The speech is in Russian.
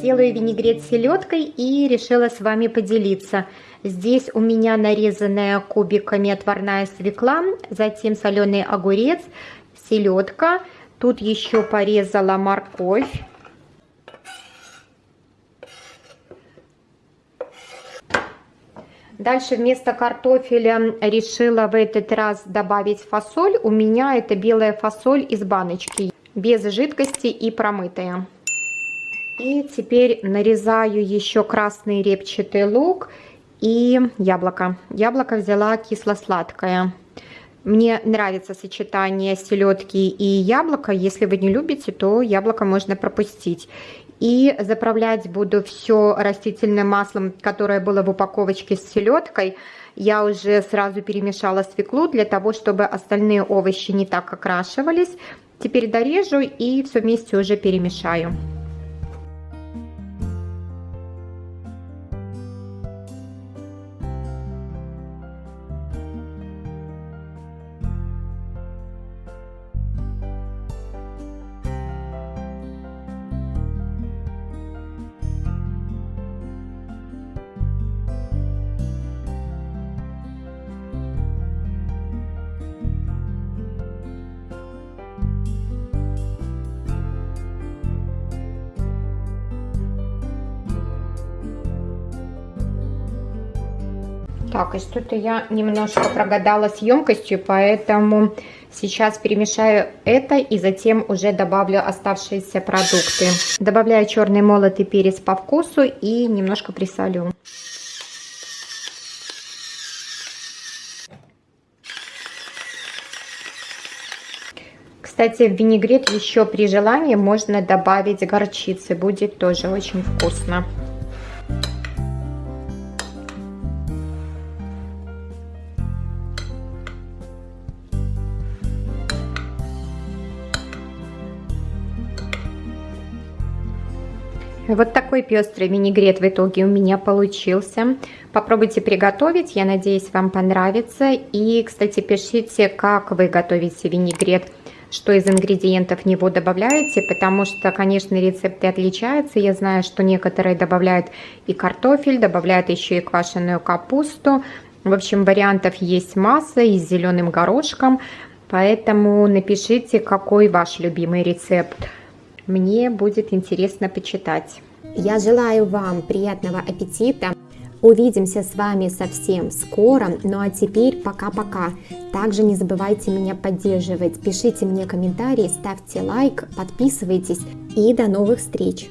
Делаю винегрет с селедкой и решила с вами поделиться. Здесь у меня нарезанная кубиками отварная свекла, затем соленый огурец, селедка. Тут еще порезала морковь. Дальше вместо картофеля решила в этот раз добавить фасоль. У меня это белая фасоль из баночки, без жидкости и промытая. И теперь нарезаю еще красный репчатый лук и яблоко. Яблоко взяла кисло-сладкое. Мне нравится сочетание селедки и яблока. Если вы не любите, то яблоко можно пропустить. И заправлять буду все растительным маслом, которое было в упаковочке с селедкой. Я уже сразу перемешала свеклу для того, чтобы остальные овощи не так окрашивались. Теперь дорежу и все вместе уже перемешаю. Так, и что-то я немножко прогадала с емкостью, поэтому сейчас перемешаю это и затем уже добавлю оставшиеся продукты. Добавляю черный молотый перец по вкусу и немножко присолю. Кстати, в винегрет еще при желании можно добавить горчицы, будет тоже очень вкусно. Вот такой пестрый винегрет в итоге у меня получился. Попробуйте приготовить, я надеюсь, вам понравится. И, кстати, пишите, как вы готовите винегрет, что из ингредиентов в него добавляете, потому что, конечно, рецепты отличаются. Я знаю, что некоторые добавляют и картофель, добавляют еще и квашеную капусту. В общем, вариантов есть масса и с зеленым горошком, поэтому напишите, какой ваш любимый рецепт мне будет интересно почитать. Я желаю вам приятного аппетита. Увидимся с вами совсем скоро. Ну а теперь пока-пока. Также не забывайте меня поддерживать. Пишите мне комментарии, ставьте лайк, подписывайтесь и до новых встреч.